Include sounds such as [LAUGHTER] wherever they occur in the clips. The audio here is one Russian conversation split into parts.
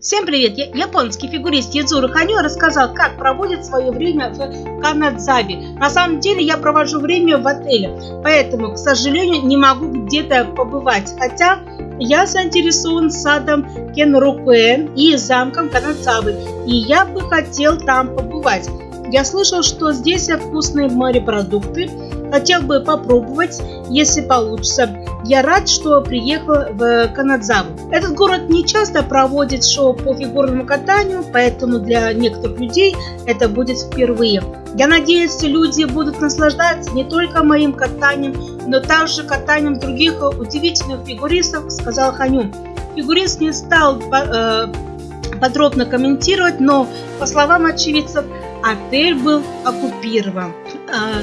Всем привет! Я, японский фигурист Ядзура Ханю рассказал, как проводит свое время в Канадзаве. На самом деле я провожу время в отеле, поэтому, к сожалению, не могу где-то побывать. Хотя я заинтересован садом Кенрукуэ и замком Канадзавы, и я бы хотел там побывать. Я слышал, что здесь вкусные морепродукты, хотел бы попробовать, если получится. Я рад, что приехал в Канадзаву. Этот город не часто проводит шоу по фигурному катанию, поэтому для некоторых людей это будет впервые. Я надеюсь, люди будут наслаждаться не только моим катанием, но также катанием других удивительных фигуристов, сказал Ханю. Фигурист не стал э, подробно комментировать, но, по словам очевидцев, отель был оккупирован. А,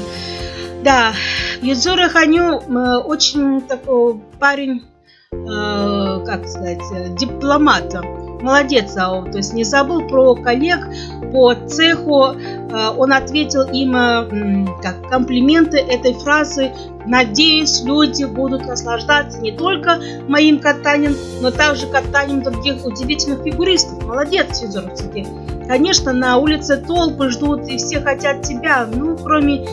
да, Юдзура Ханю э, очень такой парень, э, как сказать, дипломат. Молодец, Ао, то есть не забыл про коллег по цеху. Э, он ответил им как комплименты этой фразы. Надеюсь, люди будут наслаждаться не только моим катанием, но также катанием других удивительных фигуристов. Молодец, Цуки. Конечно, на улице толпы ждут и все хотят тебя, ну, кроме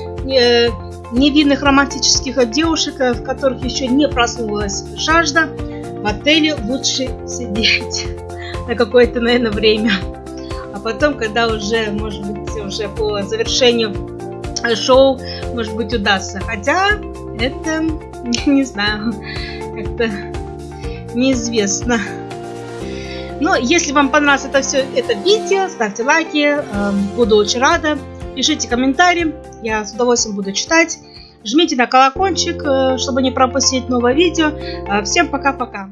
невинных романтических девушек, в которых еще не проснулась жажда, в отеле лучше сидеть [LAUGHS] на какое-то, наверное, время. А потом, когда уже, может быть, уже по завершению шоу, может быть, удастся. Хотя, это, [LAUGHS] не знаю, как-то неизвестно. Но если вам понравилось это все это видео, ставьте лайки, эм, буду очень рада. Пишите комментарии, я с удовольствием буду читать. Жмите на колокольчик, э, чтобы не пропустить новое видео. Э, всем пока-пока.